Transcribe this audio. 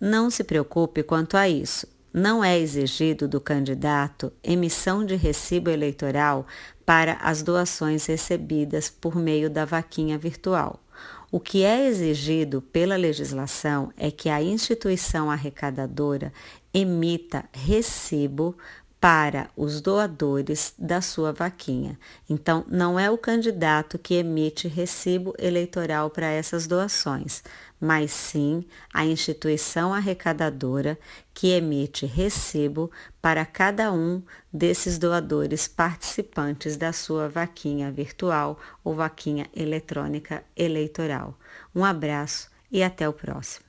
Não se preocupe quanto a isso. Não é exigido do candidato emissão de recibo eleitoral para as doações recebidas por meio da vaquinha virtual. O que é exigido pela legislação é que a instituição arrecadadora emita recibo para os doadores da sua vaquinha. Então, não é o candidato que emite recibo eleitoral para essas doações, mas sim a instituição arrecadadora que emite recibo para cada um desses doadores participantes da sua vaquinha virtual ou vaquinha eletrônica eleitoral. Um abraço e até o próximo.